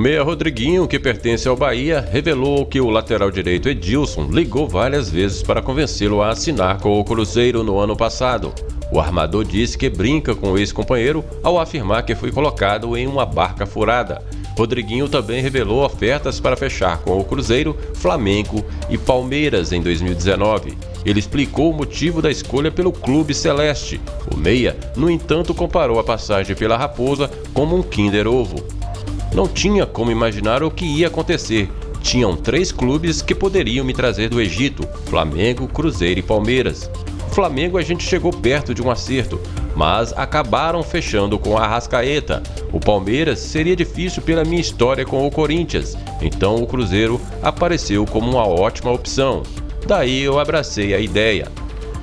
meia Rodriguinho, que pertence ao Bahia, revelou que o lateral direito Edilson ligou várias vezes para convencê-lo a assinar com o Cruzeiro no ano passado. O armador disse que brinca com o ex-companheiro ao afirmar que foi colocado em uma barca furada. Rodriguinho também revelou ofertas para fechar com o Cruzeiro, Flamengo e Palmeiras em 2019. Ele explicou o motivo da escolha pelo Clube Celeste. O Meia, no entanto, comparou a passagem pela Raposa como um Kinder Ovo. Não tinha como imaginar o que ia acontecer. Tinham três clubes que poderiam me trazer do Egito: Flamengo, Cruzeiro e Palmeiras. Flamengo a gente chegou perto de um acerto, mas acabaram fechando com a Arrascaeta. O Palmeiras seria difícil pela minha história com o Corinthians, então o Cruzeiro apareceu como uma ótima opção. Daí eu abracei a ideia.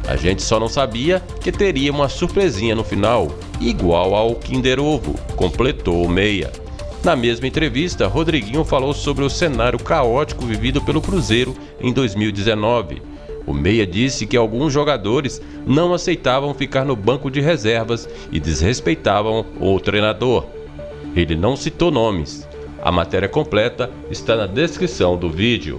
A gente só não sabia que teria uma surpresinha no final, igual ao Kinder Ovo, completou o Meia. Na mesma entrevista, Rodriguinho falou sobre o cenário caótico vivido pelo Cruzeiro em 2019. O Meia disse que alguns jogadores não aceitavam ficar no banco de reservas e desrespeitavam o treinador. Ele não citou nomes. A matéria completa está na descrição do vídeo.